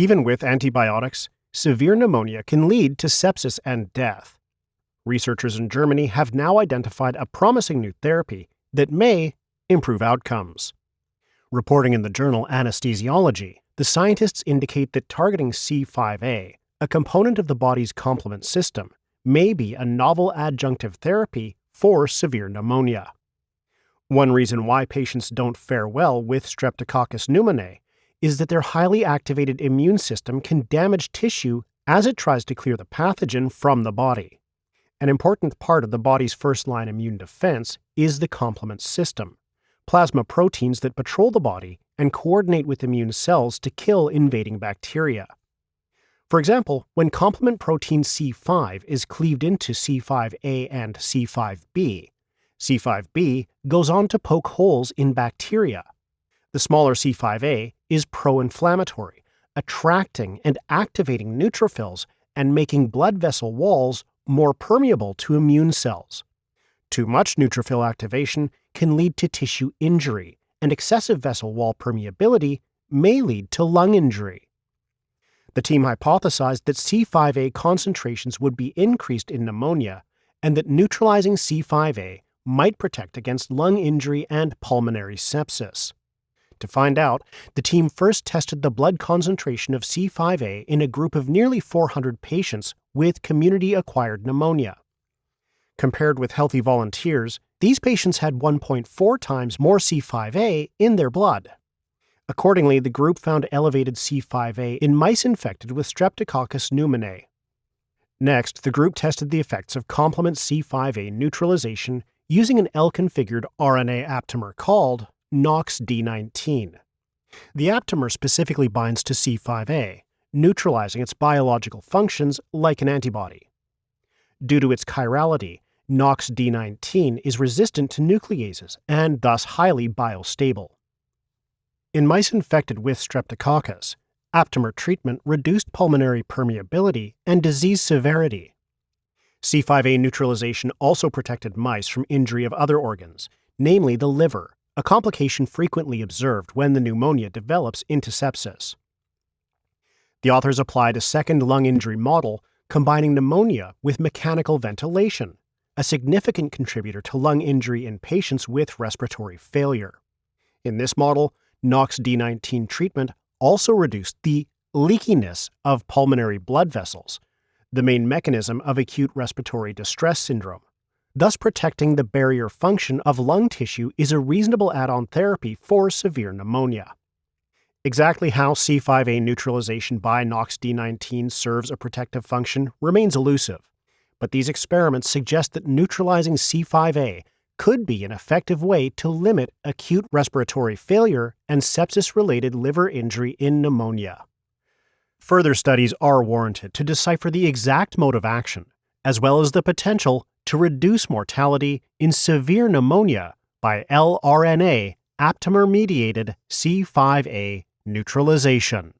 Even with antibiotics, severe pneumonia can lead to sepsis and death. Researchers in Germany have now identified a promising new therapy that may improve outcomes. Reporting in the journal Anesthesiology, the scientists indicate that targeting C5a, a component of the body's complement system, may be a novel adjunctive therapy for severe pneumonia. One reason why patients don't fare well with Streptococcus pneumoniae is that their highly activated immune system can damage tissue as it tries to clear the pathogen from the body. An important part of the body's first line immune defense is the complement system, plasma proteins that patrol the body and coordinate with immune cells to kill invading bacteria. For example, when complement protein C5 is cleaved into C5a and C5b, C5b goes on to poke holes in bacteria. The smaller C5a is pro inflammatory, attracting and activating neutrophils and making blood vessel walls more permeable to immune cells. Too much neutrophil activation can lead to tissue injury, and excessive vessel wall permeability may lead to lung injury. The team hypothesized that C5a concentrations would be increased in pneumonia and that neutralizing C5a might protect against lung injury and pulmonary sepsis. To find out, the team first tested the blood concentration of C5a in a group of nearly 400 patients with community acquired pneumonia. Compared with healthy volunteers, these patients had 1.4 times more C5a in their blood. Accordingly, the group found elevated C5a in mice infected with Streptococcus pneumoniae. Next, the group tested the effects of complement C5a neutralization using an L-configured RNA aptamer called NOX-D19. The aptamer specifically binds to C5a, neutralizing its biological functions like an antibody. Due to its chirality, NOX-D19 is resistant to nucleases and thus highly biostable. In mice infected with streptococcus, aptamer treatment reduced pulmonary permeability and disease severity. C5a neutralization also protected mice from injury of other organs, namely the liver, a complication frequently observed when the pneumonia develops into sepsis. The authors applied a second lung injury model combining pneumonia with mechanical ventilation, a significant contributor to lung injury in patients with respiratory failure. In this model, NOX-D19 treatment also reduced the leakiness of pulmonary blood vessels, the main mechanism of acute respiratory distress syndrome. Thus, protecting the barrier function of lung tissue is a reasonable add on therapy for severe pneumonia. Exactly how C5a neutralization by NOX-D19 serves a protective function remains elusive, but these experiments suggest that neutralizing C5a could be an effective way to limit acute respiratory failure and sepsis related liver injury in pneumonia. Further studies are warranted to decipher the exact mode of action, as well as the potential to reduce mortality in severe pneumonia by LRNA aptamer mediated C5a neutralization.